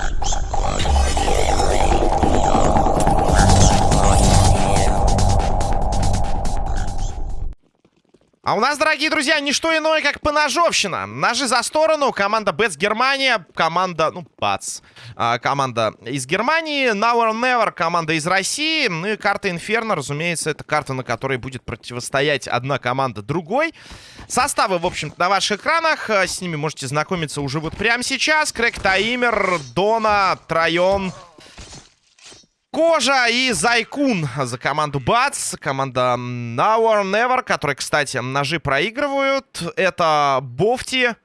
Thank you. А у нас, дорогие друзья, не что иное, как поножовщина. Ножи за сторону. Команда Бэтс Германия. Команда, ну, Бац. А, команда из Германии. Now or Never. Команда из России. Ну и карта Инферно, разумеется, это карта, на которой будет противостоять одна команда другой. Составы, в общем-то, на ваших экранах. С ними можете знакомиться уже вот прямо сейчас. Крэк Таимер, Дона, Трайон, Кожа и Зайкун за команду Бац. Команда Now or Never, которые, кстати, ножи проигрывают. Это Бофти.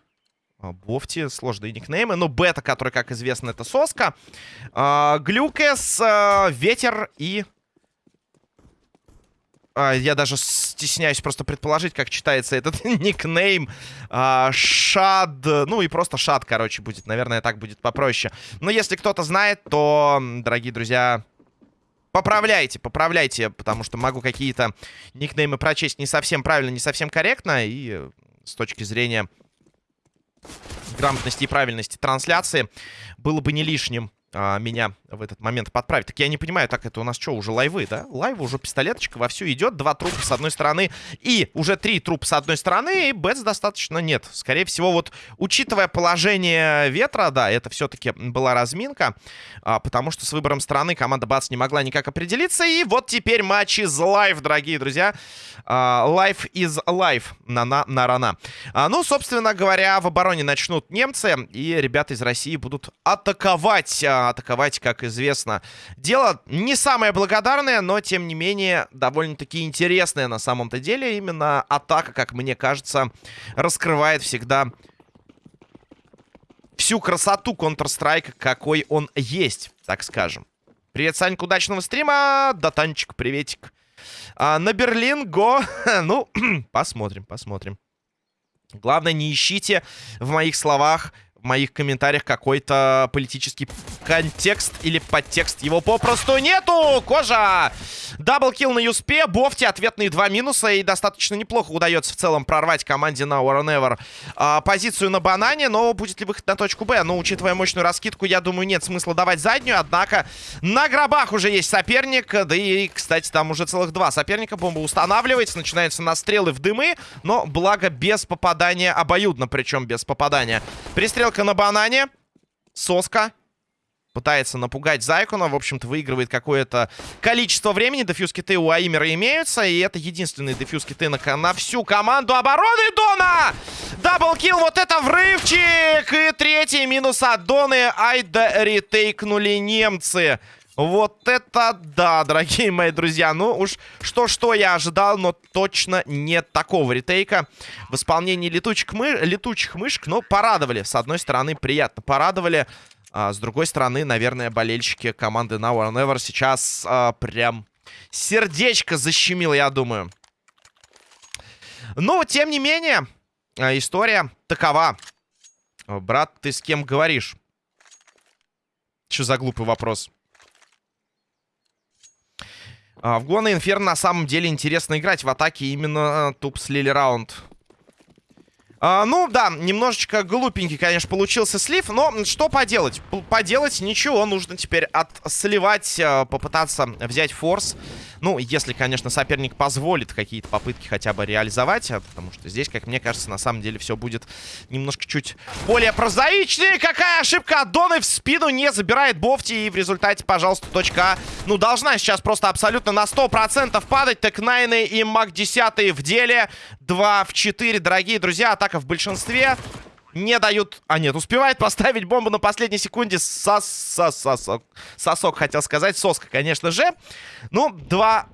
А, Бофти, сложные никнеймы. Ну, Бета, который, как известно, это Соска. А, Глюкес, а, Ветер и... Я даже стесняюсь просто предположить, как читается этот никнейм. Шад. Ну и просто Шад, короче, будет. Наверное, так будет попроще. Но если кто-то знает, то, дорогие друзья, Поправляйте, поправляйте, потому что могу какие-то никнеймы прочесть не совсем правильно, не совсем корректно. И э, с точки зрения грамотности и правильности трансляции было бы не лишним а, меня в этот момент подправить. Так я не понимаю, так это у нас что, уже лайвы, да? Лайвы уже пистолеточка вовсю идет. Два трупа с одной стороны и уже три трупа с одной стороны. И бетс достаточно нет. Скорее всего, вот учитывая положение ветра, да, это все-таки была разминка. А, потому что с выбором стороны команда Бац не могла никак определиться. И вот теперь матч is live, дорогие друзья. Live is life, на, на, на, на-на. А, ну, собственно говоря, в обороне начнут немцы. И ребята из России будут атаковать. А, атаковать, как известно. Дело не самое благодарное, но, тем не менее, довольно-таки интересное на самом-то деле. Именно атака, как мне кажется, раскрывает всегда всю красоту Counter-Strike, какой он есть, так скажем. Привет, Санька, удачного стрима. Да, Танчик, приветик. А, на Берлин, го. ну, посмотрим, посмотрим. Главное, не ищите в моих словах моих комментариях какой-то политический контекст или подтекст. Его попросту нету! Кожа! Даблкил на Юспе, Бофти, ответные два минуса. И достаточно неплохо удается в целом прорвать команде на or Never а, позицию на банане. Но будет ли выход на точку Б? Ну, учитывая мощную раскидку, я думаю, нет смысла давать заднюю. Однако на гробах уже есть соперник. Да и, кстати, там уже целых два соперника. Бомба устанавливается, начинаются настрелы в дымы. Но, благо, без попадания обоюдно, причем без попадания. Пристрелка Атака на банане. Соска. Пытается напугать Зайкуна. В общем-то, выигрывает какое-то количество времени. Дефьюз-киты у Аимера имеются. И это единственный дефьюз-киты на, на всю команду обороны Дона! Даблкил, вот это врывчик! И третий минус от Доны. Айда ретейкнули немцы. Вот это да, дорогие мои друзья. Ну уж что-что я ожидал, но точно нет такого ретейка в исполнении летучих, мы... летучих мышек. Но порадовали. С одной стороны, приятно порадовали. А, с другой стороны, наверное, болельщики команды Now or Never сейчас а, прям сердечко защемило, я думаю. Но, тем не менее, а, история такова. Брат, ты с кем говоришь? Что за глупый вопрос? А, в Гуана Инферно на самом деле интересно играть в атаке именно э, туп слили раунд. А, ну, да, немножечко глупенький, конечно, получился слив, но что поделать? П поделать ничего, нужно теперь отсливать, э, попытаться взять форс. Ну, если, конечно, соперник позволит какие-то попытки хотя бы реализовать, потому что здесь, как мне кажется, на самом деле все будет немножко чуть более прозаичнее. Какая ошибка от Доны в спину не забирает Бофти, и в результате, пожалуйста, точка А, ну, должна сейчас просто абсолютно на 100% падать. Так Найны и Мак 10 в деле. 2 в 4, дорогие друзья, атака в большинстве. Не дают... А нет, успевает поставить бомбу на последней секунде. Сос... Сос... Сосок. Сосок, хотел сказать. Соска, конечно же. Ну, 2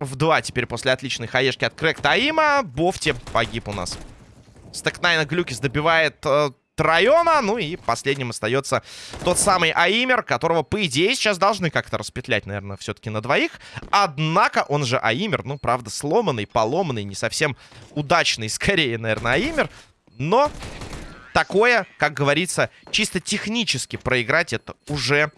в 2 теперь после отличной хаешки от Крэк Таима. Бофти погиб у нас. Стэкнайна Глюкис добивает э, Трайона. Ну и последним остается тот самый Аимер, которого, по идее, сейчас должны как-то распетлять, наверное, все-таки на двоих. Однако он же Аимер, ну, правда, сломанный, поломанный, не совсем удачный, скорее, наверное, Аимер. Но такое, как говорится, чисто технически проиграть, это уже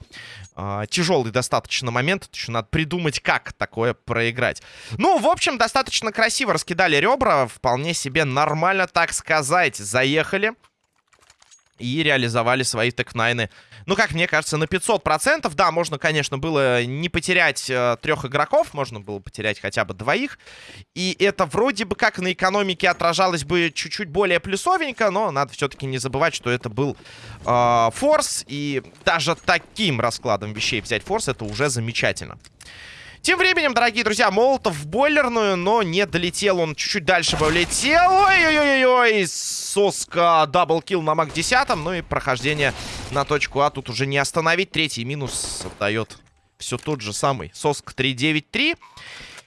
э, тяжелый достаточно момент. Еще надо придумать, как такое проиграть. Ну, в общем, достаточно красиво раскидали ребра. Вполне себе нормально, так сказать, заехали. и реализовали свои текнайны. Ну, как мне кажется, на 500%. Да, можно, конечно, было не потерять э, трех игроков, можно было потерять хотя бы двоих. И это вроде бы как на экономике отражалось бы чуть-чуть более плюсовенько, но надо все-таки не забывать, что это был э, форс. И даже таким раскладом вещей взять форс, это уже замечательно. Тем временем, дорогие друзья, Молотов в бойлерную, но не долетел. Он чуть-чуть дальше бы улетел. Ой-ой-ой-ой, соска, double kill на MAC-10. Ну и прохождение на точку А тут уже не остановить. Третий минус дает все тот же самый. Соска 3-9-3.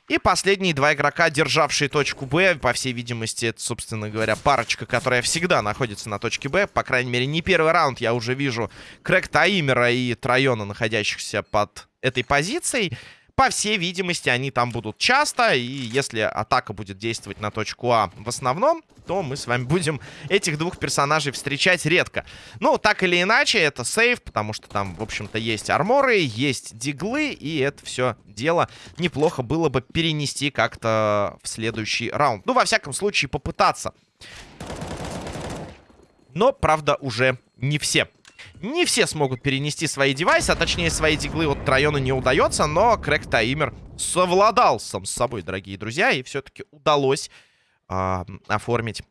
И последние два игрока, державшие точку Б. По всей видимости, это, собственно говоря, парочка, которая всегда находится на точке Б. По крайней мере, не первый раунд я уже вижу Крэк Таимера и Трайона, находящихся под этой позицией. По всей видимости, они там будут часто. И если атака будет действовать на точку А в основном, то мы с вами будем этих двух персонажей встречать редко. Ну, так или иначе, это сейф, потому что там, в общем-то, есть арморы, есть диглы, и это все дело неплохо было бы перенести как-то в следующий раунд. Ну, во всяком случае, попытаться. Но, правда, уже не все. Не все смогут перенести свои девайсы, а точнее свои диглы от района не удается, но Крэк Таймер совладал сам с собой, дорогие друзья, и все-таки удалось э, оформить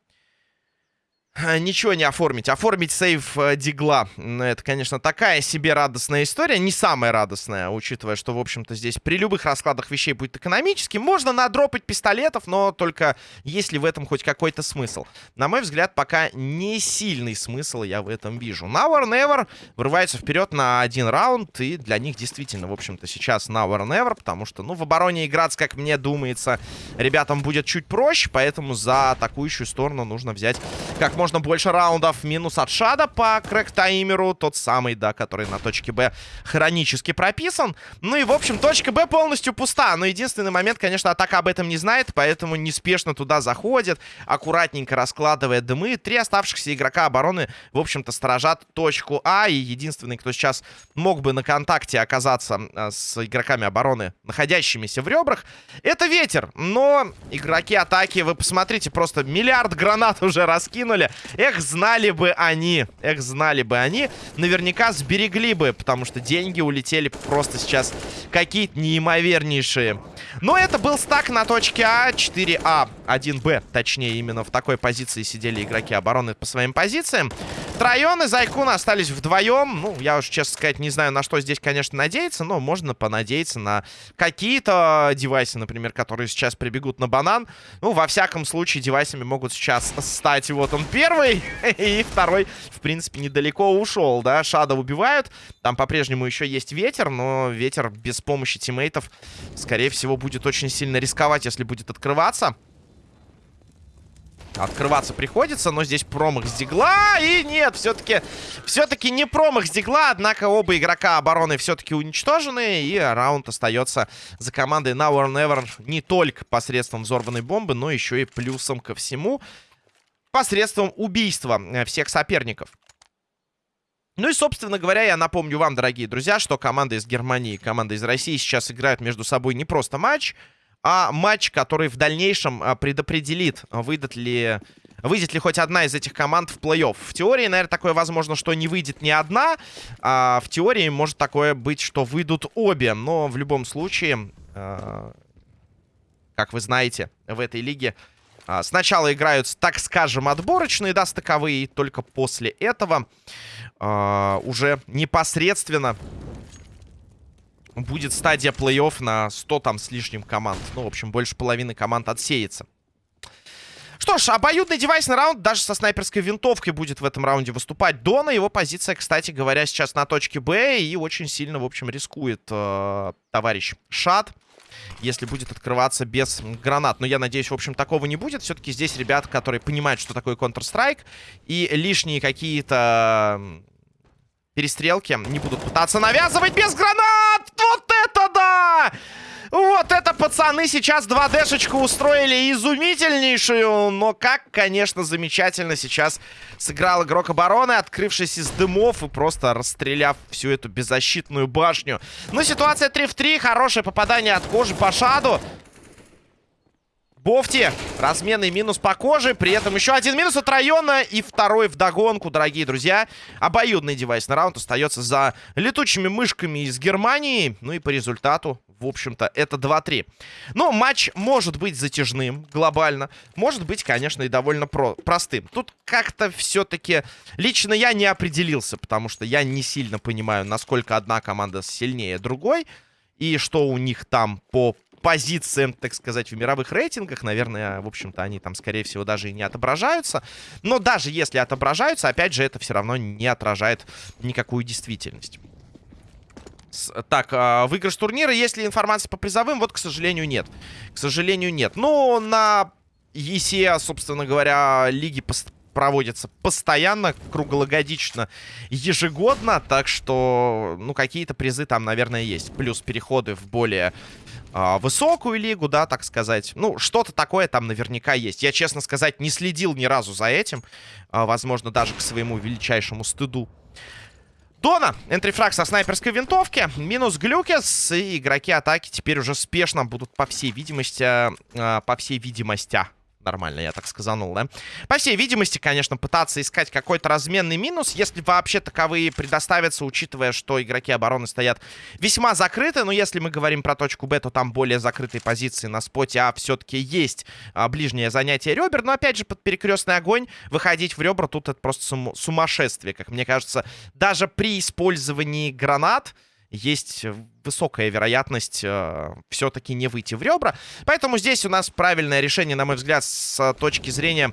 ничего не оформить. Оформить сейв э, Дигла. Это, конечно, такая себе радостная история. Не самая радостная, учитывая, что, в общем-то, здесь при любых раскладах вещей будет экономически. Можно надропать пистолетов, но только есть ли в этом хоть какой-то смысл. На мой взгляд, пока не сильный смысл я в этом вижу. Now or Never врывается вперед на один раунд. И для них действительно, в общем-то, сейчас Now or Never. Потому что, ну, в обороне играться, как мне думается, ребятам будет чуть проще. Поэтому за атакующую сторону нужно взять как можно можно больше раундов. Минус от Шада по Крэк-таймеру. Тот самый, да, который на точке Б хронически прописан. Ну и, в общем, точка Б полностью пуста. Но единственный момент, конечно, атака об этом не знает, поэтому неспешно туда заходит, аккуратненько раскладывая дымы. Три оставшихся игрока обороны, в общем-то, сторожат точку А. И единственный, кто сейчас мог бы на контакте оказаться а, с игроками обороны, находящимися в ребрах, это Ветер. Но игроки атаки, вы посмотрите, просто миллиард гранат уже раскинули. Эх, знали бы они, эх, знали бы они, наверняка сберегли бы, потому что деньги улетели просто сейчас какие-то неимовернейшие. Но это был стак на точке А, 4А, 1Б, точнее, именно в такой позиции сидели игроки обороны по своим позициям. Трайон и Зайкун остались вдвоем. Ну, я уж, честно сказать, не знаю, на что здесь, конечно, надеяться, но можно понадеяться на какие-то девайсы, например, которые сейчас прибегут на банан. Ну, во всяком случае, девайсами могут сейчас стать вот он первый, и второй, в принципе, недалеко ушел, да. Шада убивают, там по-прежнему еще есть ветер, но ветер без помощи тиммейтов, скорее всего, будет очень сильно рисковать, если будет открываться. Открываться приходится, но здесь промах с дигла. И нет, все-таки все-таки не промах с дигла. Однако оба игрока обороны все-таки уничтожены. И раунд остается за командой Now or Never не только посредством взорванной бомбы, но еще и плюсом ко всему. Посредством убийства э, всех соперников. Ну и, собственно говоря, я напомню вам, дорогие друзья, что команда из Германии и команда из России сейчас играют между собой не просто матч, а матч, который в дальнейшем а, предопределит, выйдет ли... Выйдет ли хоть одна из этих команд в плей-офф? В теории, наверное, такое возможно, что не выйдет ни одна. А в теории может такое быть, что выйдут обе. Но в любом случае, э, как вы знаете, в этой лиге сначала играют, так скажем, отборочные, да, стыковые. И только после этого уже непосредственно будет стадия плей-офф на 100 там с лишним команд. Ну, в общем, больше половины команд отсеется. Что ж, обоюдный девайсный раунд даже со снайперской винтовкой будет в этом раунде выступать Дона. Его позиция, кстати говоря, сейчас на точке Б. И очень сильно, в общем, рискует э, товарищ Шат. Если будет открываться без гранат. Но я надеюсь, в общем, такого не будет. Все-таки здесь ребята, которые понимают, что такое Counter-Strike. И лишние какие-то перестрелки не будут пытаться навязывать без гранат! Вот это пацаны сейчас 2D-шечку устроили изумительнейшую. Но как, конечно, замечательно сейчас сыграл игрок обороны, открывшись из дымов и просто расстреляв всю эту беззащитную башню. Ну, ситуация 3 в 3. Хорошее попадание от кожи по шаду. Бофти, разменный минус по коже, при этом еще один минус от района и второй вдогонку, дорогие друзья. Обоюдный девайс на раунд остается за летучими мышками из Германии. Ну и по результату, в общем-то, это 2-3. Но матч может быть затяжным глобально, может быть, конечно, и довольно про простым. Тут как-то все-таки лично я не определился, потому что я не сильно понимаю, насколько одна команда сильнее другой и что у них там по позициям, так сказать, в мировых рейтингах. Наверное, в общем-то, они там, скорее всего, даже и не отображаются. Но даже если отображаются, опять же, это все равно не отражает никакую действительность. Так, э, выигрыш турнира, есть ли информация по призовым? Вот, к сожалению, нет. К сожалению, нет. Ну, на ЕСЕ, собственно говоря, лиги проводятся постоянно, круглогодично, ежегодно. Так что, ну, какие-то призы там, наверное, есть. Плюс переходы в более э, высокую лигу, да, так сказать. Ну, что-то такое там наверняка есть. Я, честно сказать, не следил ни разу за этим. Э, возможно, даже к своему величайшему стыду. Дона, энтрифраг со снайперской винтовки, минус глюкес, и игроки атаки теперь уже спешно будут, по всей видимости, э, по всей видимости, Нормально, я так сказанул, да? По всей видимости, конечно, пытаться искать какой-то разменный минус, если вообще таковые предоставятся, учитывая, что игроки обороны стоят весьма закрыты. Но если мы говорим про точку Б, то там более закрытые позиции на споте, а все-таки есть а, ближнее занятие ребер. Но, опять же, под перекрестный огонь выходить в ребра тут это просто сум сумасшествие, как мне кажется. Даже при использовании гранат есть высокая вероятность э, все-таки не выйти в ребра. Поэтому здесь у нас правильное решение, на мой взгляд, с точки зрения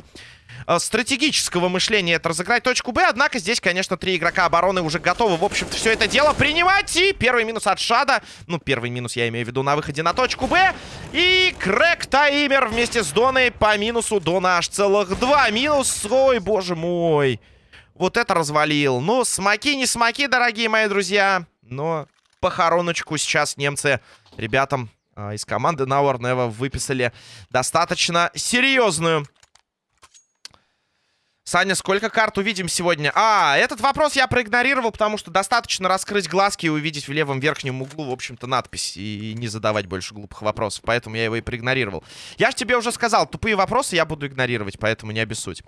э, стратегического мышления это разыграть точку Б. Однако здесь, конечно, три игрока обороны уже готовы, в общем-то, все это дело принимать. И первый минус от Шада. Ну, первый минус я имею в виду на выходе на точку Б. И Крэк Таймер вместе с Доной по минусу. Дона аж целых два минус. Ой, боже мой. Вот это развалил. Ну, смоки не смоки, дорогие мои друзья. Но похороночку сейчас немцы ребятам э, из команды Now or Never выписали достаточно серьезную. Саня, сколько карт увидим сегодня? А, этот вопрос я проигнорировал, потому что достаточно раскрыть глазки и увидеть в левом верхнем углу, в общем-то, надпись. И не задавать больше глупых вопросов, поэтому я его и проигнорировал. Я же тебе уже сказал, тупые вопросы я буду игнорировать, поэтому не обессудь.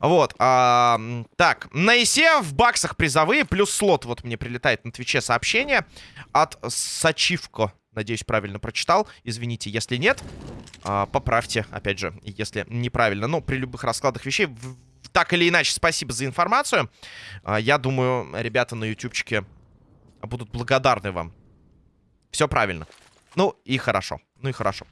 Вот, а, так, на ИСе в баксах призовые, плюс слот. Вот мне прилетает на Твиче сообщение от Сачивко. Надеюсь, правильно прочитал. Извините, если нет, а, поправьте, опять же, если неправильно. Но при любых раскладах вещей так или иначе, спасибо за информацию. А, я думаю, ребята на ютубчике будут благодарны вам. Все правильно. Ну и хорошо. Ну и хорошо.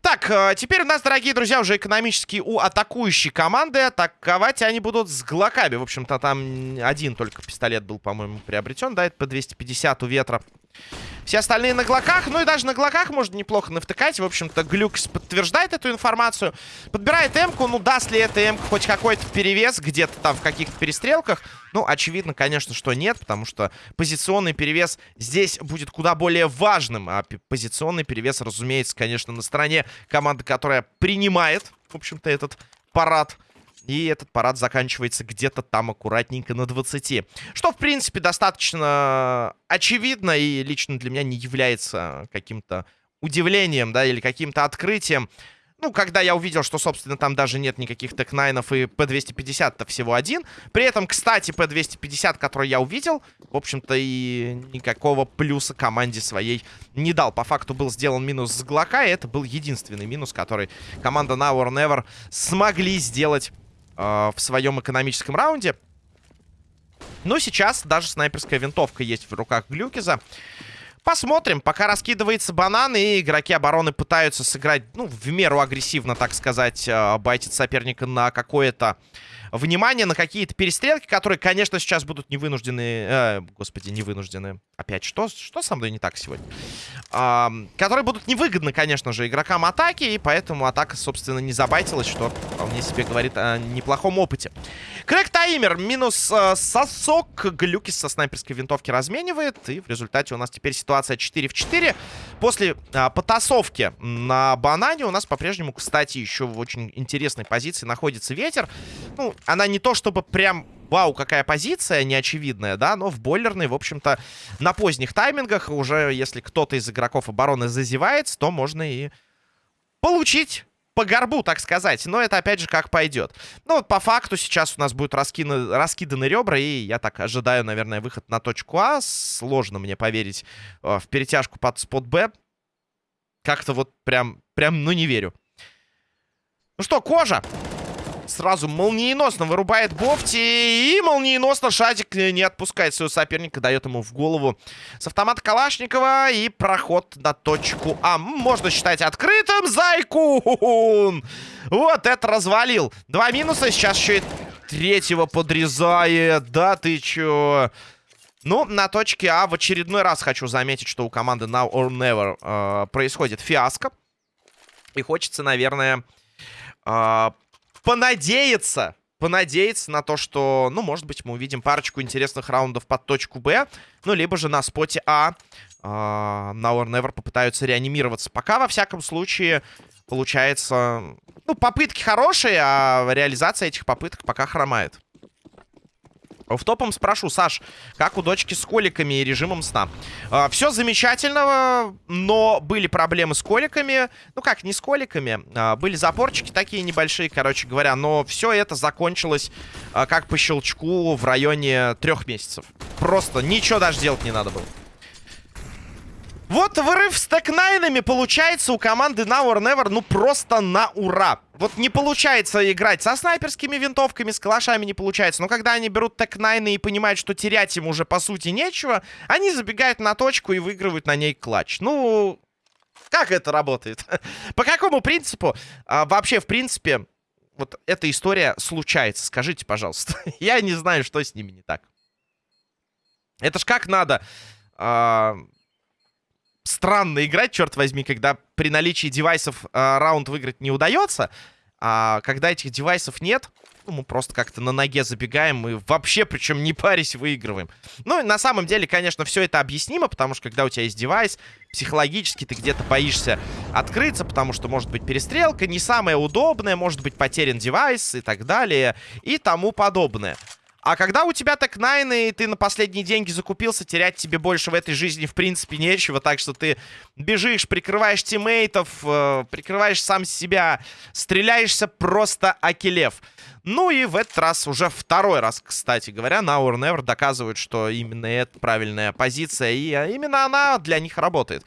Так, а, теперь у нас, дорогие друзья, уже экономически у атакующей команды. Атаковать они будут с глоками. В общем-то, там один только пистолет был, по-моему, приобретен. Да, это по 250 у ветра. Все остальные на глоках. Ну и даже на глоках можно неплохо навтыкать. В общем-то, Глюкс подтверждает эту информацию. Подбирает М-ку. Ну, даст ли эта М хоть какой-то перевес где-то там в каких-то перестрелках? Ну, очевидно, конечно, что нет. Потому что позиционный перевес здесь будет куда более важным. А позиционный перевес, разумеется, конечно, на стороне команды, которая принимает, в общем-то, этот парад. И этот парад заканчивается где-то там аккуратненько на 20. Что, в принципе, достаточно очевидно и лично для меня не является каким-то удивлением, да, или каким-то открытием. Ну, когда я увидел, что, собственно, там даже нет никаких тек-найнов и P250-то всего один. При этом, кстати, P250, который я увидел, в общем-то, и никакого плюса команде своей не дал. По факту был сделан минус с Глока, и это был единственный минус, который команда Now or Never смогли сделать э, в своем экономическом раунде. Но сейчас даже снайперская винтовка есть в руках Глюкиза. Посмотрим. Пока раскидывается банан, и игроки обороны пытаются сыграть, ну, в меру агрессивно, так сказать, э, байтить соперника на какое-то внимание на какие-то перестрелки, которые, конечно, сейчас будут не вынуждены... Э, господи, не вынуждены. Опять, что, что со мной не так сегодня? Э, которые будут невыгодны, конечно же, игрокам атаки, и поэтому атака, собственно, не забайтилась, что вполне себе говорит о неплохом опыте. Крэк Таймер минус э, сосок. Глюкис со снайперской винтовки разменивает, и в результате у нас теперь ситуация 4 в 4. После э, потасовки на банане у нас по-прежнему, кстати, еще в очень интересной позиции находится ветер. Ну, она не то чтобы прям вау, какая позиция неочевидная, да, но в бойлерной, в общем-то, на поздних таймингах уже, если кто-то из игроков обороны зазевается, то можно и получить по горбу, так сказать. Но это, опять же, как пойдет. Ну, вот по факту сейчас у нас будут раскины, раскиданы ребра, и я так ожидаю, наверное, выход на точку А. Сложно мне поверить э, в перетяжку под спот Б. Как-то вот прям, прям, ну, не верю. Ну что, кожа! Сразу молниеносно вырубает Бофти. И молниеносно Шадик не отпускает своего соперника. Дает ему в голову с автомата Калашникова. И проход на точку А. Можно считать открытым. Зайкун! Вот это развалил. Два минуса. Сейчас еще и третьего подрезает. Да ты чё? Ну, на точке А в очередной раз хочу заметить, что у команды Now or Never э, происходит фиаско. И хочется, наверное, э, понадеяться, понадеяться на то, что, ну, может быть, мы увидим парочку интересных раундов под точку Б, ну, либо же на споте А э, Now or Never попытаются реанимироваться. Пока, во всяком случае, получается... Ну, попытки хорошие, а реализация этих попыток пока хромает. В топом спрошу, Саш, как у дочки с коликами и режимом сна? А, все замечательно, но были проблемы с коликами. Ну как, не с коликами. А, были запорчики такие небольшие, короче говоря. Но все это закончилось а, как по щелчку в районе трех месяцев. Просто ничего даже делать не надо было. Вот вырыв с тэкнайнами получается у команды Now or Never, ну просто на ура. Вот не получается играть со снайперскими винтовками, с калашами не получается. Но когда они берут тэкнайны и понимают, что терять им уже по сути нечего, они забегают на точку и выигрывают на ней клатч. Ну, как это работает? По какому принципу? А, вообще, в принципе, вот эта история случается. Скажите, пожалуйста. Я не знаю, что с ними не так. Это ж как надо... А странно играть, черт возьми, когда при наличии девайсов э, раунд выиграть не удается. А когда этих девайсов нет, ну, мы просто как-то на ноге забегаем и вообще, причем не парясь, выигрываем. Ну, на самом деле, конечно, все это объяснимо, потому что когда у тебя есть девайс, психологически ты где-то боишься открыться, потому что может быть перестрелка, не самая удобная, может быть потерян девайс и так далее, и тому подобное. А когда у тебя так найны, и ты на последние деньги закупился, терять тебе больше в этой жизни, в принципе, нечего. Так что ты бежишь, прикрываешь тиммейтов, э, прикрываешь сам себя, стреляешься просто акелев. Ну и в этот раз, уже второй раз, кстати говоря, Now or Never доказывают, что именно это правильная позиция, и э, именно она для них работает.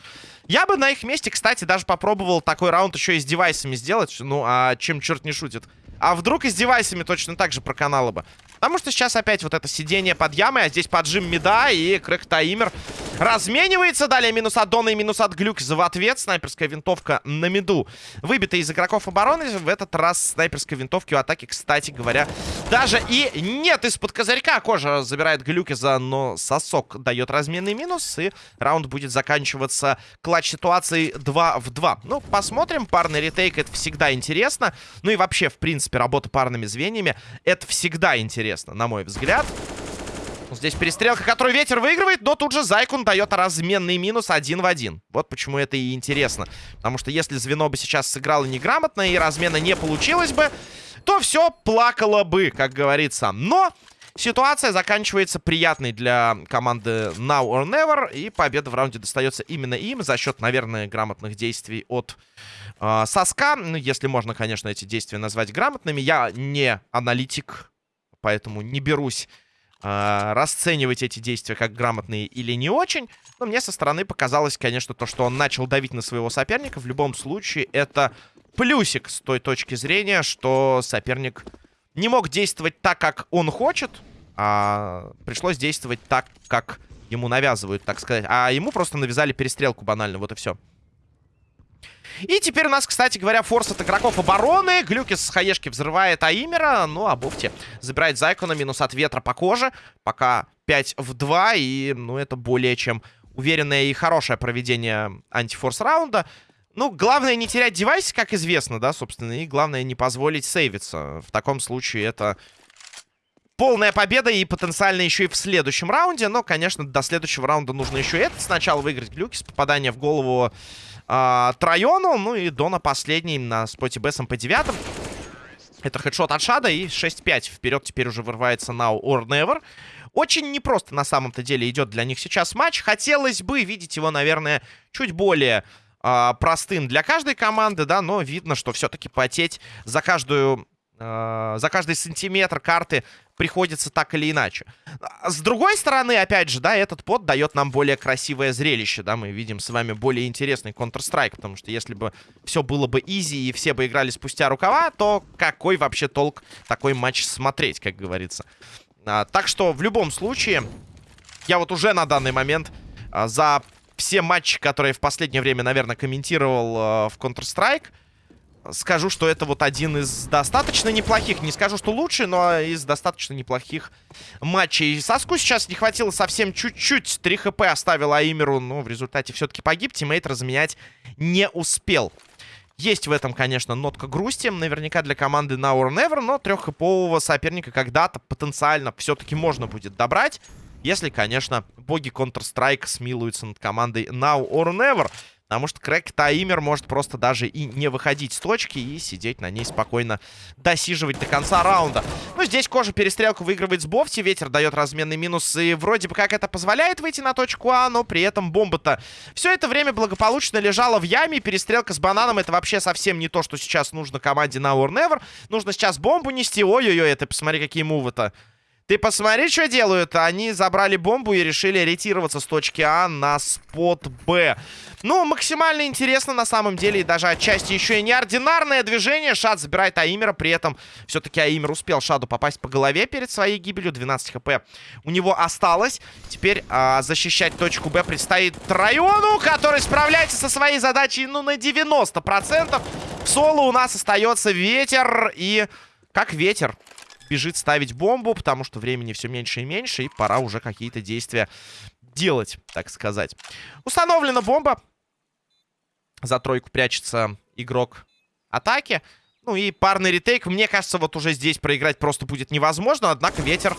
Я бы на их месте, кстати, даже попробовал такой раунд еще и с девайсами сделать. Ну, а чем черт не шутит? А вдруг и с девайсами точно так же проканало бы? Потому что сейчас опять вот это сидение под ямой, а здесь поджим меда, и Крэк Таймер разменивается. Далее минус от Дона и минус от Глюкза в ответ. Снайперская винтовка на меду выбита из игроков обороны. В этот раз снайперской винтовки у атаки, кстати говоря, даже и нет из-под козырька. Кожа забирает Глюкиза, но сосок дает разменный минус, и раунд будет заканчиваться клатч ситуацией 2 в 2. Ну, посмотрим. Парный ретейк — это всегда интересно. Ну и вообще, в принципе, работа парными звеньями — это всегда интересно, на мой взгляд. Здесь перестрелка, которую ветер выигрывает, но тут же Зайкун дает разменный минус один в один. Вот почему это и интересно. Потому что если звено бы сейчас сыграло неграмотно и размена не получилось бы, то все плакало бы, как говорится. Но ситуация заканчивается приятной для команды Now or Never. И победа в раунде достается именно им за счет, наверное, грамотных действий от э, Соска. Ну, если можно, конечно, эти действия назвать грамотными. Я не аналитик поэтому не берусь э, расценивать эти действия как грамотные или не очень. Но мне со стороны показалось, конечно, то, что он начал давить на своего соперника. В любом случае, это плюсик с той точки зрения, что соперник не мог действовать так, как он хочет, а пришлось действовать так, как ему навязывают, так сказать. А ему просто навязали перестрелку банально, вот и все. И теперь у нас, кстати говоря, форс от игроков обороны. Глюкис с хаешки взрывает Аимера. Ну, а Буфти забирает Зайкона. Минус от ветра по коже. Пока 5 в 2. И, ну, это более чем уверенное и хорошее проведение антифорс раунда. Ну, главное не терять девайс, как известно, да, собственно. И главное не позволить сейвиться. В таком случае это полная победа и потенциально еще и в следующем раунде. Но, конечно, до следующего раунда нужно еще это сначала выиграть. Глюкис, попадание в голову а, Трайону. Ну и Дона последний на споте Б с МП-9. Это хедшот от Шада и 6-5. Вперед теперь уже вырывается Now or Never. Очень непросто на самом-то деле идет для них сейчас матч. Хотелось бы видеть его, наверное, чуть более э, простым для каждой команды, да, но видно, что все-таки потеть за каждую э, за каждый сантиметр карты приходится так или иначе. С другой стороны, опять же, да, этот под дает нам более красивое зрелище, да, мы видим с вами более интересный Counter-Strike, потому что если бы все было бы изи и все бы играли спустя рукава, то какой вообще толк такой матч смотреть, как говорится. А, так что в любом случае, я вот уже на данный момент а, за все матчи, которые в последнее время, наверное, комментировал а, в Counter-Strike, скажу, что это вот один из достаточно неплохих, не скажу, что лучший, но из достаточно неплохих матчей. Соску сейчас не хватило совсем чуть-чуть. 3 хп оставил Аимеру, но в результате все-таки погиб. Тиммейт разменять не успел. Есть в этом, конечно, нотка грусти. Наверняка для команды Now or Never, но треххэпового соперника когда-то потенциально все-таки можно будет добрать. Если, конечно, боги Counter-Strike смилуются над командой Now or Never. Потому что Крэк Таймер может просто даже и не выходить с точки и сидеть на ней спокойно, досиживать до конца раунда. Ну, здесь Кожа перестрелку выигрывает с Бофти, ветер дает разменный минус, и вроде бы как это позволяет выйти на точку А, но при этом бомба-то все это время благополучно лежала в яме, перестрелка с бананом это вообще совсем не то, что сейчас нужно команде на or Never. Нужно сейчас бомбу нести, ой-ой-ой, это посмотри, какие мувы-то. Ты посмотри, что делают. Они забрали бомбу и решили ориентироваться с точки А на спот Б. Ну, максимально интересно на самом деле. И даже отчасти еще и неординарное движение. Шад забирает Аимера. При этом все-таки Аимер успел Шаду попасть по голове перед своей гибелью. 12 хп у него осталось. Теперь а, защищать точку Б предстоит Трайону, который справляется со своей задачей, ну, на 90%. В соло у нас остается ветер и... Как ветер бежит ставить бомбу, потому что времени все меньше и меньше, и пора уже какие-то действия делать, так сказать. Установлена бомба. За тройку прячется игрок атаки. Ну и парный ретейк. Мне кажется, вот уже здесь проиграть просто будет невозможно. Однако ветер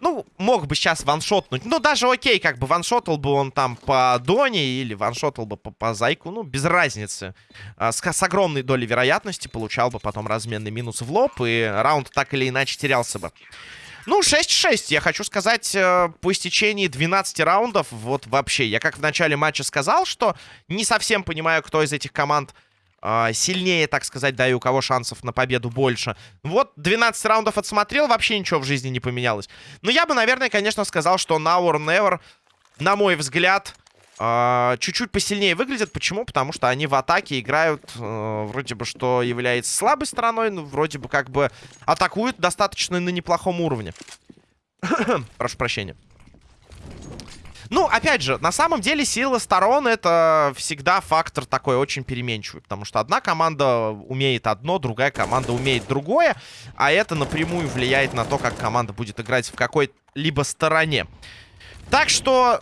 ну, мог бы сейчас ваншотнуть. Ну, даже окей, как бы ваншотал бы он там по Доне или ваншотал бы по, по Зайку. Ну, без разницы. А, с, с огромной долей вероятности получал бы потом разменный минус в лоб. И раунд так или иначе терялся бы. Ну, 6-6, я хочу сказать, э, по истечении 12 раундов, вот вообще, я как в начале матча сказал, что не совсем понимаю, кто из этих команд сильнее, так сказать, да, и у кого шансов на победу больше. Вот 12 раундов отсмотрел, вообще ничего в жизни не поменялось. Но я бы, наверное, конечно, сказал, что Now or Never, на мой взгляд, а, чуть-чуть посильнее выглядят. Почему? Потому что они в атаке играют, э, вроде бы, что является слабой стороной, но вроде бы как бы атакуют достаточно на неплохом уровне. Прошу прощения. Ну, опять же, на самом деле сила сторон это всегда фактор такой очень переменчивый. Потому что одна команда умеет одно, другая команда умеет другое. А это напрямую влияет на то, как команда будет играть в какой-либо стороне. Так что,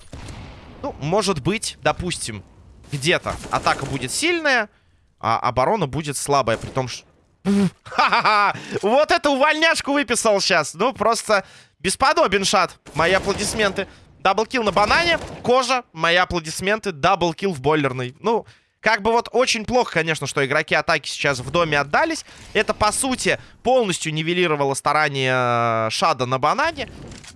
ну, может быть, допустим, где-то атака будет сильная, а оборона будет слабая. При том, что... Ха-ха-ха! Вот это увольняшку выписал сейчас. Ну, просто бесподобен шат. Мои аплодисменты. Даблкил на банане. Кожа. Мои аплодисменты. Даблкил в бойлерной. Ну, как бы вот очень плохо, конечно, что игроки атаки сейчас в доме отдались. Это, по сути, полностью нивелировало старания э, Шада на банане.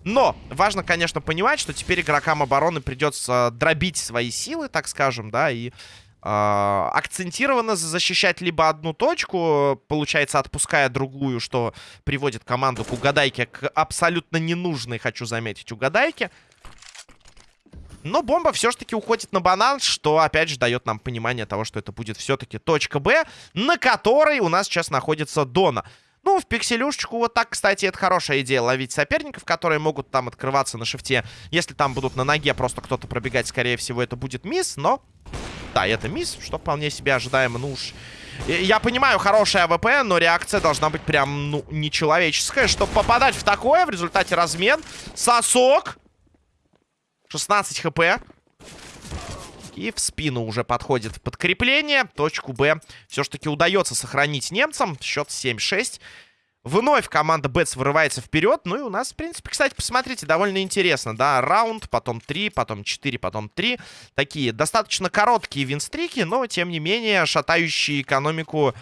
Но важно, конечно, понимать, что теперь игрокам обороны придется дробить свои силы, так скажем, да, и э, акцентированно защищать либо одну точку, получается, отпуская другую, что приводит команду к угадайке, к абсолютно ненужной, хочу заметить, угадайке. Но бомба все-таки уходит на банан, что, опять же, дает нам понимание того, что это будет все-таки точка Б, на которой у нас сейчас находится Дона. Ну, в пикселюшечку вот так, кстати, это хорошая идея ловить соперников, которые могут там открываться на шифте. Если там будут на ноге просто кто-то пробегать, скорее всего, это будет мисс, но... Да, это мисс, что вполне себе ожидаемо, ну уж... Я понимаю, хорошая АВП, но реакция должна быть прям, ну, нечеловеческая. Чтобы попадать в такое, в результате размен. Сосок. 16 хп. И в спину уже подходит подкрепление. Точку Б все-таки удается сохранить немцам. Счет 7-6. Вновь команда Бетс вырывается вперед. Ну и у нас, в принципе, кстати, посмотрите, довольно интересно, да. Раунд, потом 3, потом 4, потом 3. Такие достаточно короткие винстрики, но, тем не менее, шатающие экономику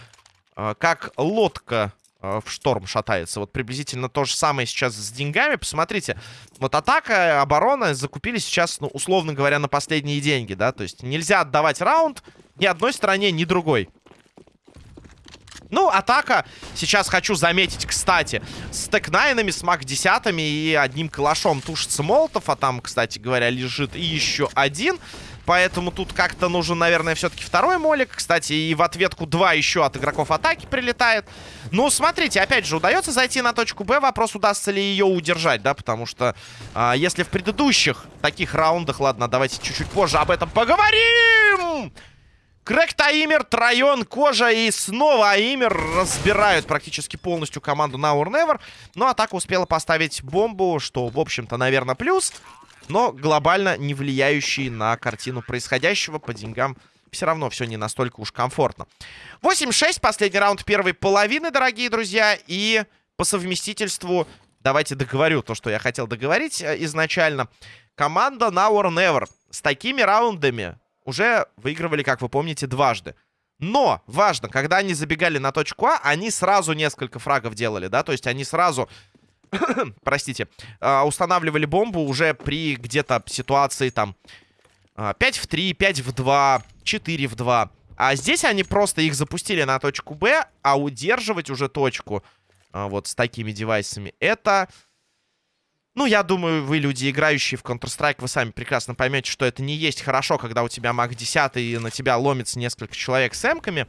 э, как лодка в шторм шатается. Вот приблизительно то же самое сейчас с деньгами. Посмотрите, вот атака, оборона закупили сейчас, ну, условно говоря, на последние деньги, да. То есть нельзя отдавать раунд ни одной стороне, ни другой. Ну, атака, сейчас хочу заметить, кстати, с текнайнами, с мак 10 и одним калашом тушится Молотов, а там, кстати говоря, лежит и еще один. Поэтому тут как-то нужен, наверное, все-таки второй молик. Кстати, и в ответку два еще от игроков атаки прилетает. Ну, смотрите, опять же, удается зайти на точку Б. Вопрос, удастся ли ее удержать, да? Потому что а, если в предыдущих таких раундах... Ладно, давайте чуть-чуть позже об этом поговорим! Крэк Таимер, Трайон, Кожа и снова Аимер разбирают практически полностью команду or Never. Но атака успела поставить бомбу, что, в общем-то, наверное, плюс. Но глобально не влияющий на картину происходящего по деньгам все равно все не настолько уж комфортно. 8-6, последний раунд первой половины, дорогие друзья. И по совместительству, давайте договорю то, что я хотел договорить э, изначально. Команда Now or Never с такими раундами уже выигрывали, как вы помните, дважды. Но важно, когда они забегали на точку А, они сразу несколько фрагов делали, да, то есть они сразу, простите, а, устанавливали бомбу уже при где-то ситуации там 5 а, в 3, 5 в 2, 4 в 2. А здесь они просто их запустили на точку Б, а удерживать уже точку а, вот с такими девайсами, это ну, я думаю, вы, люди, играющие в Counter-Strike, вы сами прекрасно поймете, что это не есть хорошо, когда у тебя маг 10 и на тебя ломится несколько человек с эмками.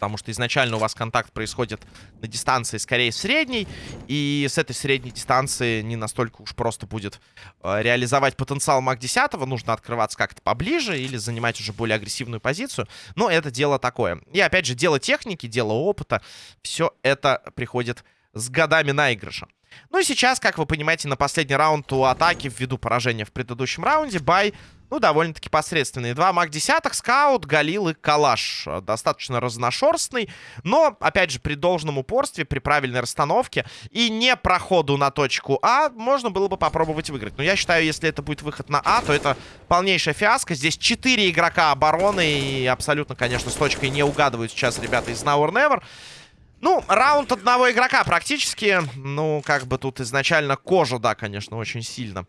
Потому что изначально у вас контакт происходит на дистанции скорее средней. И с этой средней дистанции не настолько уж просто будет э, реализовать потенциал маг 10. Нужно открываться как-то поближе или занимать уже более агрессивную позицию. Но это дело такое. И опять же, дело техники, дело опыта. Все это приходит с годами наигрыша. Ну и сейчас, как вы понимаете, на последний раунд у атаки ввиду поражения в предыдущем раунде бай, ну, довольно-таки посредственный. Два маг десяток, скаут, галил и калаш. Достаточно разношерстный, но, опять же, при должном упорстве, при правильной расстановке и не проходу на точку А, можно было бы попробовать выиграть. Но я считаю, если это будет выход на А, то это полнейшая фиаско. Здесь 4 игрока обороны и абсолютно, конечно, с точкой не угадывают сейчас ребята из Now or Never. Ну, раунд одного игрока практически. Ну, как бы тут изначально кожа, да, конечно, очень сильно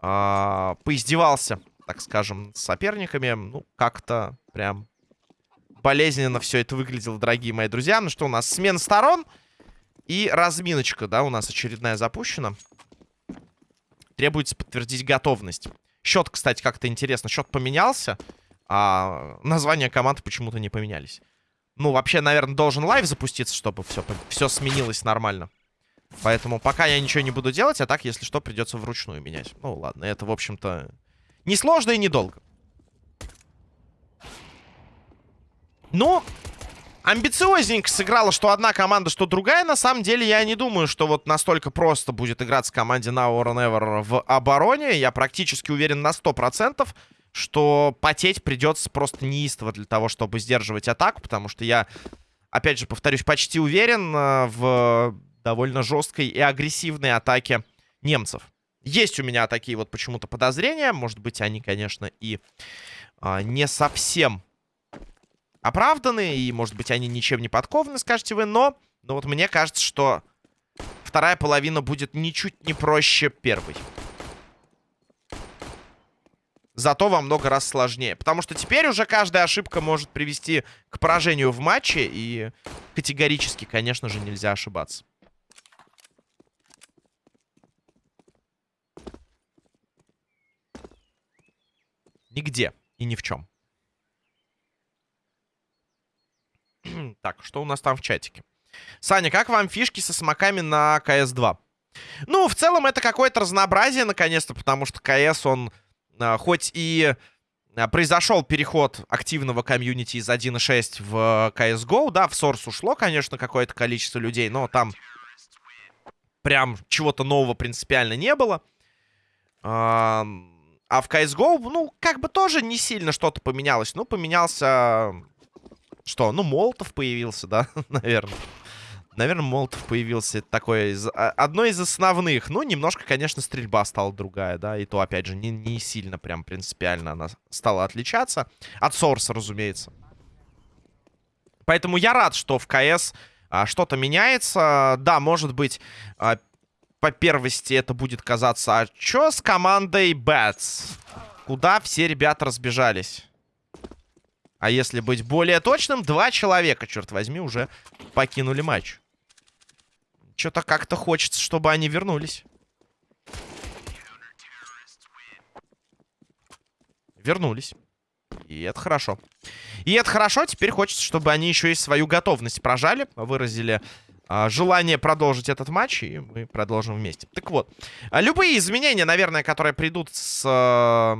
э, поиздевался, так скажем, с соперниками. Ну, как-то прям болезненно все это выглядело, дорогие мои друзья. Ну что, у нас смена сторон и разминочка, да, у нас очередная запущена. Требуется подтвердить готовность. Счет, кстати, как-то интересно. Счет поменялся, а названия команд почему-то не поменялись. Ну, вообще, наверное, должен live запуститься, чтобы все, все сменилось нормально. Поэтому пока я ничего не буду делать, а так, если что, придется вручную менять. Ну, ладно, это, в общем-то, несложно и недолго. Ну, амбициозненько сыграла что одна команда, что другая. На самом деле, я не думаю, что вот настолько просто будет играться команде Now or Never в обороне. Я практически уверен на 100% что потеть придется просто неистово для того, чтобы сдерживать атаку, потому что я, опять же, повторюсь, почти уверен э, в довольно жесткой и агрессивной атаке немцев. Есть у меня такие вот почему-то подозрения. Может быть, они, конечно, и а, не совсем оправданы. И, может быть, они ничем не подкованы, скажете вы. Но, но вот мне кажется, что вторая половина будет ничуть не проще первой зато во много раз сложнее. Потому что теперь уже каждая ошибка может привести к поражению в матче, и категорически, конечно же, нельзя ошибаться. Нигде и ни в чем. так, что у нас там в чатике? Саня, как вам фишки со смоками на КС-2? Ну, в целом, это какое-то разнообразие, наконец-то, потому что КС, он а, хоть и а, произошел переход активного комьюнити из 1.6 в CSGO, да, в Source ушло, конечно, какое-то количество людей, но там прям чего-то нового принципиально не было. А, а в CSGO, ну, как бы тоже не сильно что-то поменялось. Ну, поменялся... Что? Ну, Молотов появился, да, наверное. Наверное, Молотов появился такой из, а, одной из основных. Ну, немножко, конечно, стрельба стала другая, да. И то, опять же, не, не сильно прям принципиально она стала отличаться. От Сорса, разумеется. Поэтому я рад, что в КС а, что-то меняется. Да, может быть, а, по первости это будет казаться, а что с командой Bats? Куда все ребята разбежались? А если быть более точным, два человека, черт возьми, уже покинули матч. Что-то как-то хочется, чтобы они вернулись. Вернулись. И это хорошо. И это хорошо. Теперь хочется, чтобы они еще и свою готовность прожали. Выразили желание продолжить этот матч. И мы продолжим вместе. Так вот. А, любые изменения, наверное, которые придут с... А,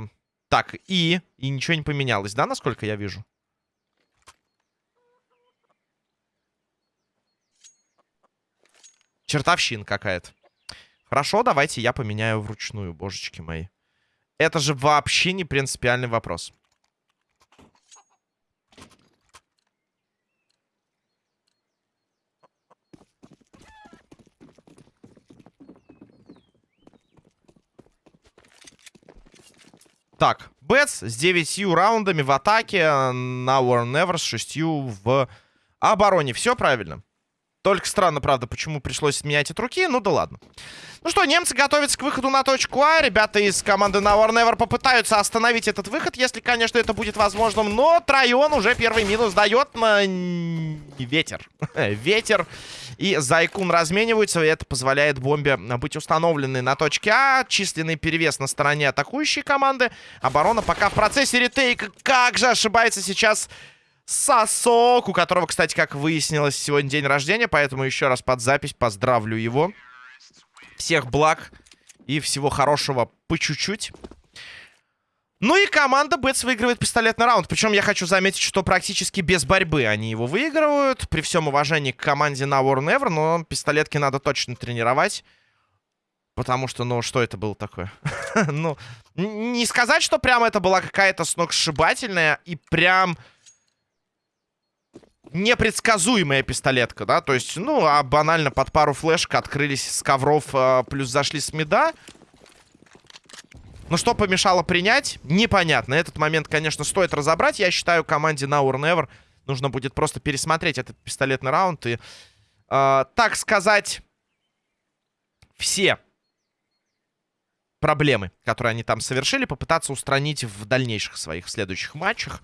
так, и... И ничего не поменялось, да, насколько я вижу? Чертовщин какая-то. Хорошо, давайте я поменяю вручную, божечки мои. Это же вообще не принципиальный вопрос. Так, Бэтс с 9 раундами в атаке, на War Never с 6 в обороне. Все правильно? Только странно, правда, почему пришлось менять от руки. Ну да ладно. Ну что, немцы готовятся к выходу на точку А. Ребята из команды Now or Never попытаются остановить этот выход, если, конечно, это будет возможным. Но Трайон уже первый минус дает на ветер. ветер. И Зайкун размениваются, и это позволяет бомбе быть установленной на точке А. Численный перевес на стороне атакующей команды. Оборона пока в процессе ретейка. Как же ошибается сейчас Сосок, у которого, кстати, как выяснилось, сегодня день рождения, поэтому еще раз под запись поздравлю его. Всех благ и всего хорошего по чуть-чуть. Ну и команда Бэтс выигрывает пистолетный раунд. Причем я хочу заметить, что практически без борьбы они его выигрывают. При всем уважении к команде на War Never, но пистолетки надо точно тренировать. Потому что, ну, что это было такое? ну, не сказать, что прям это была какая-то сногсшибательная и прям непредсказуемая пистолетка, да, то есть, ну, а банально под пару флешек открылись с ковров, э, плюс зашли с меда. Ну, что помешало принять, непонятно. Этот момент, конечно, стоит разобрать. Я считаю, команде Now or Never нужно будет просто пересмотреть этот пистолетный раунд и, э, так сказать, все проблемы, которые они там совершили, попытаться устранить в дальнейших своих следующих матчах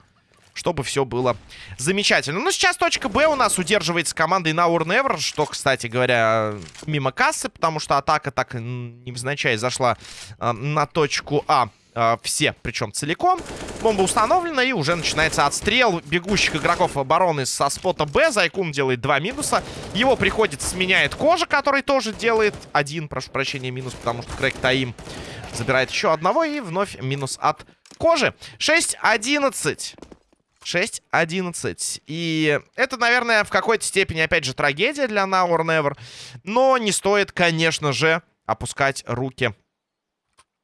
чтобы все было замечательно. Ну, сейчас точка Б у нас удерживается командой Now or что, кстати говоря, мимо кассы, потому что атака так невзначай зашла э, на точку А. Э, все, причем целиком. Бомба установлена, и уже начинается отстрел бегущих игроков обороны со спота Б. Зайкун делает два минуса. Его приходит, сменяет Кожа, который тоже делает один, прошу прощения, минус, потому что Крейг Таим забирает еще одного. И вновь минус от Кожи. 6-11. 6-11. И это, наверное, в какой-то степени, опять же, трагедия для Now or Never. Но не стоит, конечно же, опускать руки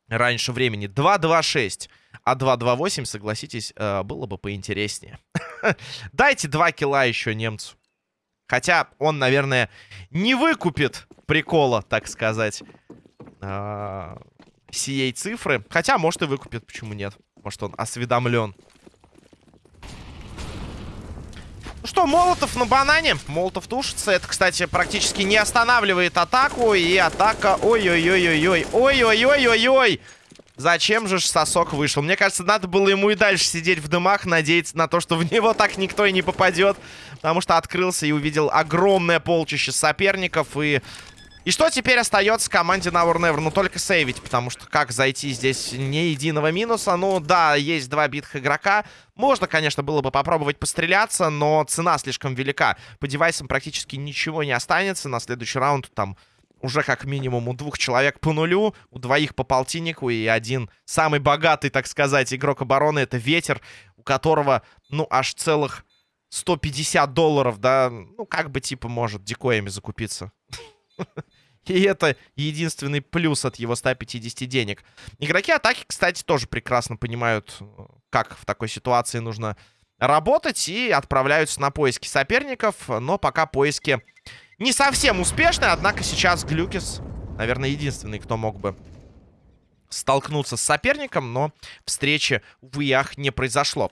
раньше времени. 2-2-6. А 2-2-8, согласитесь, э, было бы поинтереснее. Дайте 2 килла еще немцу. Хотя он, наверное, не выкупит прикола, так сказать, э, сией цифры. Хотя, может, и выкупит, почему нет. Может, он осведомлен. Что, Молотов на банане. Молотов тушится. Это, кстати, практически не останавливает атаку. И атака... Ой-ой-ой-ой-ой. Ой-ой-ой-ой-ой. Зачем же сосок вышел? Мне кажется, надо было ему и дальше сидеть в дымах, надеяться на то, что в него так никто и не попадет. Потому что открылся и увидел огромное полчище соперников. И и что теперь остается команде Now or Never? Ну, только сейвить, потому что как зайти здесь ни единого минуса? Ну, да, есть два битых игрока. Можно, конечно, было бы попробовать постреляться, но цена слишком велика. По девайсам практически ничего не останется. На следующий раунд там уже как минимум у двух человек по нулю, у двоих по полтиннику, и один самый богатый, так сказать, игрок обороны — это Ветер, у которого, ну, аж целых 150 долларов, да, ну, как бы, типа, может дикоями закупиться. И это единственный плюс от его 150 денег. Игроки атаки, кстати, тоже прекрасно понимают, как в такой ситуации нужно работать. И отправляются на поиски соперников. Но пока поиски не совсем успешны. Однако сейчас Глюкис, наверное, единственный, кто мог бы столкнуться с соперником, но встречи, увы, ах, не произошло.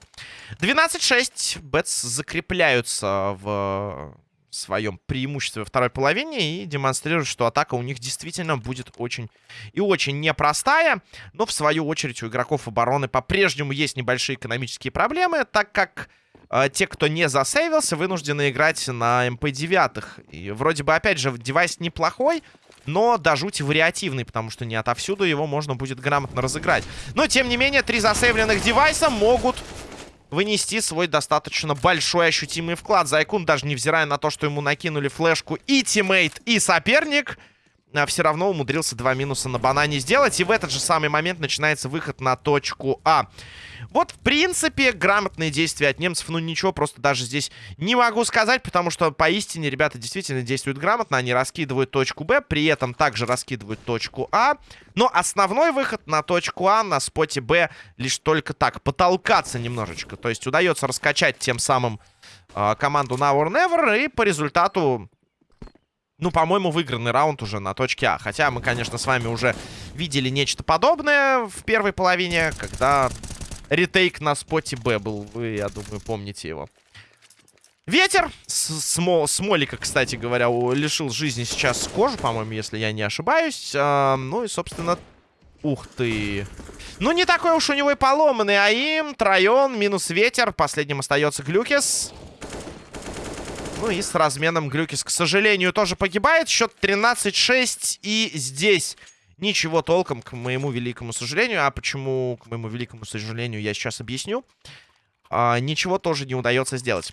12-6. Бетс закрепляются в в своем преимуществе во второй половине и демонстрируют, что атака у них действительно будет очень и очень непростая. Но, в свою очередь, у игроков обороны по-прежнему есть небольшие экономические проблемы, так как э, те, кто не засейвился, вынуждены играть на МП-9. И вроде бы, опять же, девайс неплохой, но до жути вариативный, потому что не отовсюду его можно будет грамотно разыграть. Но, тем не менее, три засейвленных девайса могут вынести свой достаточно большой ощутимый вклад. Зайкун, даже невзирая на то, что ему накинули флешку и тиммейт, и соперник, а, все равно умудрился два минуса на банане сделать. И в этот же самый момент начинается выход на точку А. Вот, в принципе, грамотные действия от немцев. Ну, ничего просто даже здесь не могу сказать, потому что поистине ребята действительно действуют грамотно. Они раскидывают точку Б, при этом также раскидывают точку А. Но основной выход на точку А на споте Б лишь только так, потолкаться немножечко. То есть удается раскачать тем самым э, команду Now or Never. И по результату ну, по-моему, выигранный раунд уже на точке А. Хотя мы, конечно, с вами уже видели нечто подобное в первой половине, когда ретейк на споте Б был. Вы, я думаю, помните его. Ветер. Смо Смолика, кстати говоря, лишил жизни сейчас кожу, по-моему, если я не ошибаюсь. А, ну и, собственно... Ух ты. Ну, не такой уж у него и поломанный АИМ. Трайон, минус ветер. Последним остается Глюкис. Ну и с разменом Глюкис, к сожалению, тоже погибает. Счет 13-6. И здесь ничего толком, к моему великому сожалению. А почему, к моему великому сожалению, я сейчас объясню. А, ничего тоже не удается сделать.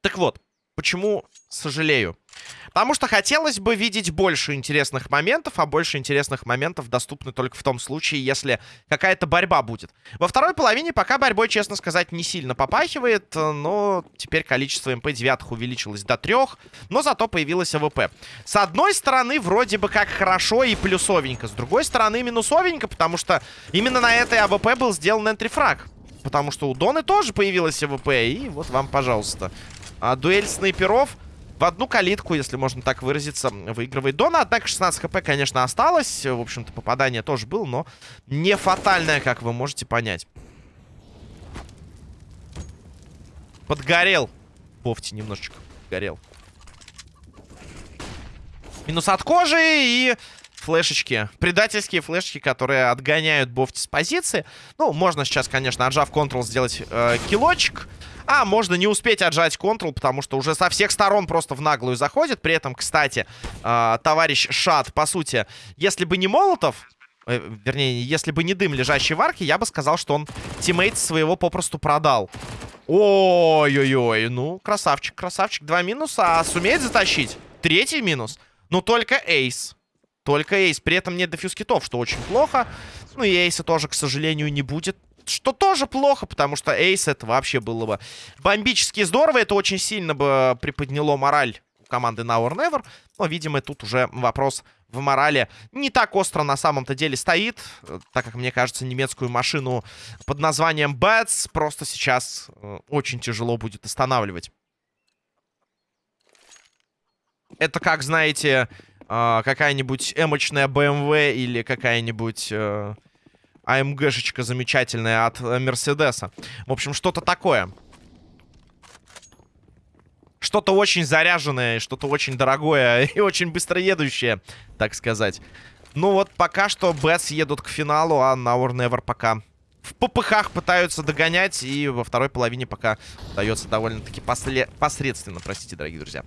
Так вот, почему сожалею? Потому что хотелось бы видеть больше интересных моментов, а больше интересных моментов доступны только в том случае, если какая-то борьба будет. Во второй половине пока борьбой, честно сказать, не сильно попахивает, но теперь количество МП-9 увеличилось до трех, но зато появилась АВП. С одной стороны, вроде бы как хорошо и плюсовенько, с другой стороны, минусовенько, потому что именно на этой АВП был сделан entry frag. Потому что у Доны тоже появилась АВП, и вот вам, пожалуйста. А дуэль снайперов в одну калитку, если можно так выразиться, выигрывает Дона. Однако 16 хп, конечно, осталось. В общем-то, попадание тоже было, но не фатальное, как вы можете понять. Подгорел. Бофти немножечко горел. Минус от кожи и флешечки. Предательские флешечки, которые отгоняют Бофти с позиции. Ну, можно сейчас, конечно, отжав Ctrl, сделать э, килочек. А можно не успеть отжать Ctrl, потому что уже со всех сторон просто в наглую заходит. При этом, кстати, э, товарищ Шат, по сути, если бы не Молотов, э, вернее, если бы не дым, лежащий в арке, я бы сказал, что он teammate своего попросту продал. Ой-ой-ой, ну, красавчик, красавчик. Два минуса, а сумеет затащить? Третий минус. Ну, только ace. Только ace. При этом нет defuse kit ов, что очень плохо. Ну, и ace а тоже, к сожалению, не будет. Что тоже плохо, потому что эйс это вообще было бы бомбически здорово. Это очень сильно бы приподняло мораль команды Now or Never. Но, видимо, тут уже вопрос в морали не так остро на самом-то деле стоит. Так как, мне кажется, немецкую машину под названием Bats просто сейчас э, очень тяжело будет останавливать. Это как, знаете, э, какая-нибудь эмочная BMW или какая-нибудь... АМГшечка замечательная от э, Мерседеса. В общем, что-то такое. Что-то очень заряженное, что-то очень дорогое и очень быстро едущее, так сказать. Ну вот, пока что Бэтс едут к финалу, а or Never пока в попыхах пытаются догонять. И во второй половине пока удается довольно-таки посредственно, простите, дорогие друзья.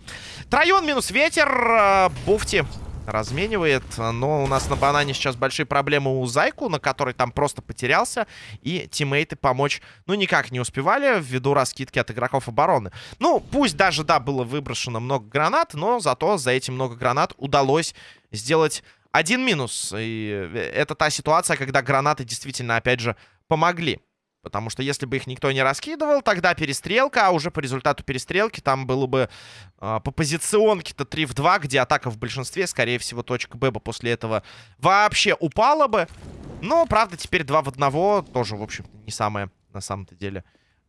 Трайон минус ветер. Э, Буфти разменивает. Но у нас на банане сейчас большие проблемы у Зайку, на который там просто потерялся. И тиммейты помочь, ну, никак не успевали ввиду раскидки от игроков обороны. Ну, пусть даже, да, было выброшено много гранат, но зато за эти много гранат удалось сделать один минус. И это та ситуация, когда гранаты действительно, опять же, помогли. Потому что если бы их никто не раскидывал, тогда перестрелка, а уже по результату перестрелки там было бы э, по позиционке-то 3 в 2, где атака в большинстве, скорее всего, точка Б бы после этого вообще упала бы. Но, правда, теперь 2 в 1 тоже, в общем не самая, на самом-то деле,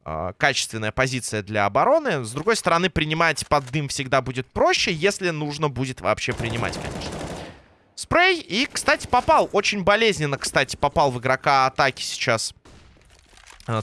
э, качественная позиция для обороны. С другой стороны, принимать под дым всегда будет проще, если нужно будет вообще принимать, конечно. Спрей. И, кстати, попал. Очень болезненно, кстати, попал в игрока атаки сейчас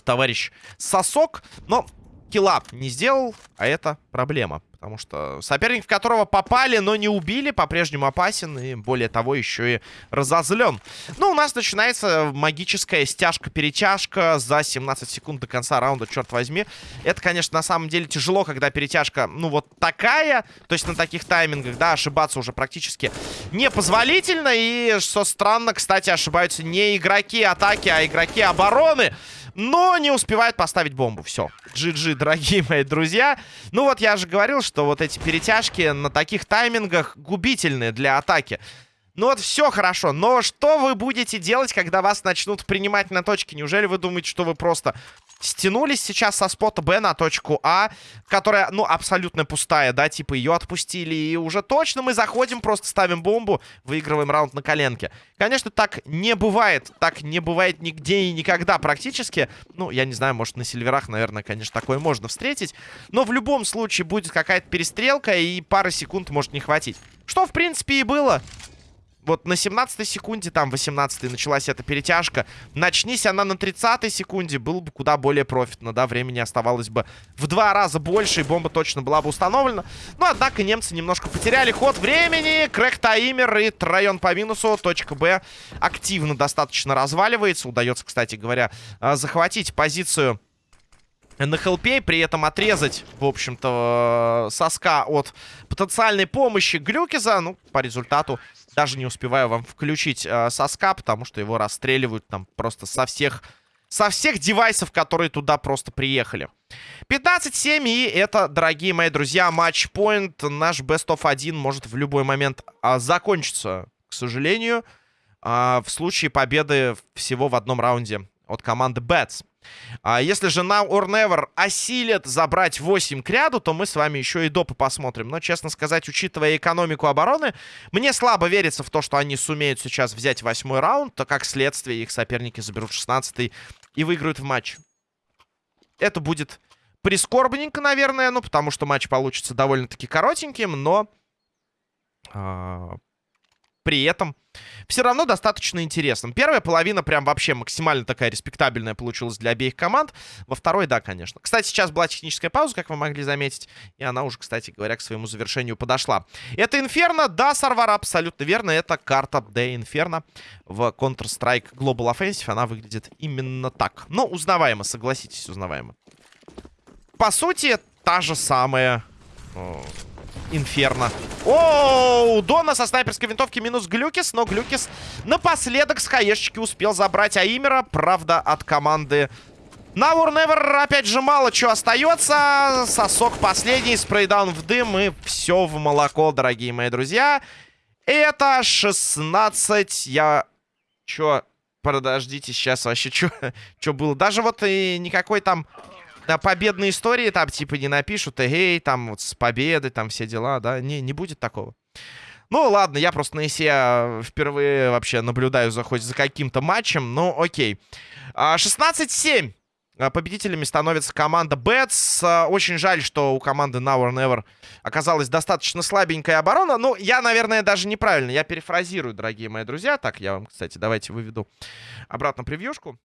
товарищ Сосок. Но килла не сделал, а это проблема. Потому что соперник, в которого попали, но не убили, по-прежнему опасен. И более того, еще и разозлен. Ну, у нас начинается магическая стяжка-перетяжка за 17 секунд до конца раунда, черт возьми. Это, конечно, на самом деле тяжело, когда перетяжка, ну, вот такая. То есть на таких таймингах, да, ошибаться уже практически непозволительно. И, что странно, кстати, ошибаются не игроки атаки, а игроки обороны. Но не успевает поставить бомбу. Все. GG, дорогие мои друзья. Ну вот я же говорил, что вот эти перетяжки на таких таймингах губительные для атаки. Ну вот все хорошо, но что вы будете делать, когда вас начнут принимать на точке? Неужели вы думаете, что вы просто стянулись сейчас со спота Б на точку А, которая, ну, абсолютно пустая, да, типа ее отпустили, и уже точно мы заходим, просто ставим бомбу, выигрываем раунд на коленке. Конечно, так не бывает, так не бывает нигде и никогда практически. Ну, я не знаю, может, на сильверах, наверное, конечно, такое можно встретить, но в любом случае будет какая-то перестрелка, и пары секунд может не хватить. Что, в принципе, и было вот на 17 секунде, там 18 началась эта перетяжка. Начнись она на 30 секунде, было бы куда более профитно, да, времени оставалось бы в два раза больше, и бомба точно была бы установлена. Но, однако, немцы немножко потеряли ход времени, крэк таймер и район по минусу, точка Б активно достаточно разваливается. Удается, кстати говоря, а, захватить позицию на хелпе, при этом отрезать, в общем-то, соска от потенциальной помощи Глюкиза. Ну, по результату даже не успеваю вам включить э, соска, потому что его расстреливают там просто со всех... Со всех девайсов, которые туда просто приехали. 15-7, и это, дорогие мои друзья, матч-поинт. Наш Best of 1 может в любой момент а, закончиться, к сожалению, а, в случае победы всего в одном раунде от команды Bats. А если же Now or Never осилит забрать 8 к ряду, то мы с вами еще и допы посмотрим. Но, честно сказать, учитывая экономику обороны, мне слабо верится в то, что они сумеют сейчас взять восьмой раунд, то как следствие их соперники заберут 16 и выиграют в матч. Это будет прискорбненько, наверное, ну, потому что матч получится довольно-таки коротеньким, но... А, при этом все равно достаточно интересным. Первая половина прям вообще максимально такая респектабельная получилась для обеих команд. Во второй, да, конечно. Кстати, сейчас была техническая пауза, как вы могли заметить. И она уже, кстати говоря, к своему завершению подошла. Это Инферно, да, Сарвар, абсолютно верно. Это карта Д Инферно в Counter-Strike Global Offensive. Она выглядит именно так. Но узнаваемо, согласитесь, узнаваемо. По сути, та же самая Инферно. Оу, Дона со снайперской винтовки минус Глюкис, но Глюкис напоследок с хаешечки успел забрать Аимера, правда, от команды Now Never, опять же, мало чего остается. Сосок последний, спрейдаун в дым и все в молоко, дорогие мои друзья. Это 16. Я... Чё? Подождите, сейчас вообще что чё было? Даже вот и никакой там да, победные истории там типа не напишут, эй, там вот с победы, там все дела, да, не, не будет такого. Ну, ладно, я просто на ИСе а, впервые вообще наблюдаю за хоть за каким-то матчем, ну, окей. 16-7. А, победителями становится команда Бэтс. Очень жаль, что у команды Now or Never оказалась достаточно слабенькая оборона. Ну, я, наверное, даже неправильно. Я перефразирую, дорогие мои друзья. Так, я вам, кстати, давайте выведу обратно превьюшку.